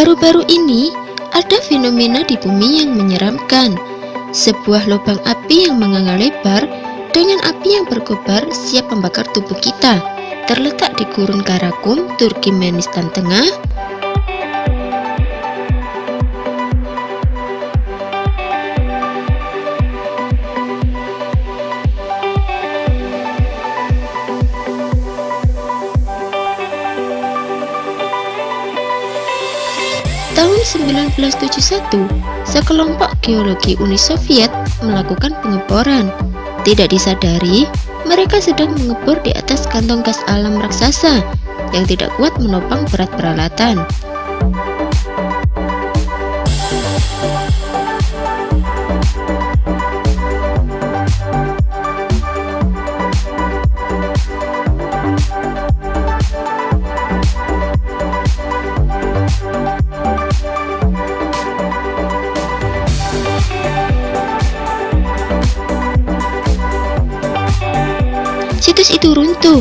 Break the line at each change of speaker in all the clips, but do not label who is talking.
Baru-baru ini, ada fenomena di bumi yang menyeramkan. Sebuah lubang api yang menganga lebar dengan api yang berkobar siap membakar tubuh kita. Terletak di gurun Karakum, Turkmenistan Tengah, Tahun 1971, sekelompok geologi Uni Soviet melakukan pengeboran. Tidak disadari, mereka sedang mengebor di atas kantong gas alam raksasa yang tidak kuat menopang berat peralatan. Situs itu runtuh.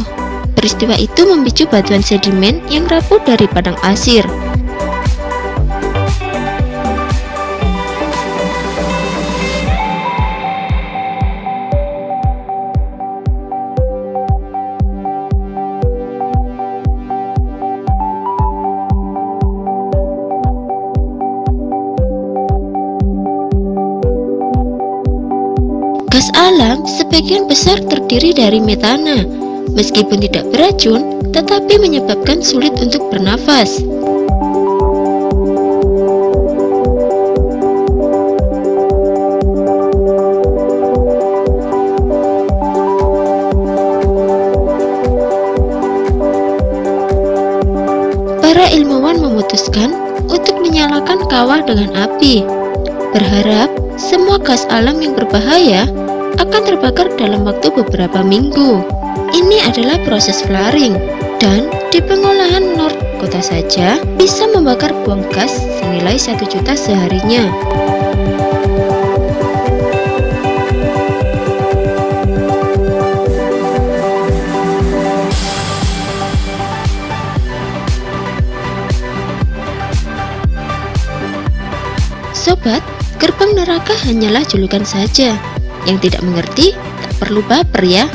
Peristiwa itu memicu batuan sedimen yang rapuh dari padang asir. Gas alam sebagian besar terdiri dari metana. Meskipun tidak beracun, tetapi menyebabkan sulit untuk bernafas. Para ilmuwan memutuskan untuk menyalakan kawah dengan api. Berharap semua gas alam yang berbahaya akan terbakar dalam waktu beberapa minggu. Ini adalah proses flaring dan di pengolahan North Kota saja bisa membakar buang gas senilai 1 juta seharinya. Sobat, gerbang neraka hanyalah julukan saja. Yang tidak mengerti, tak perlu baper ya.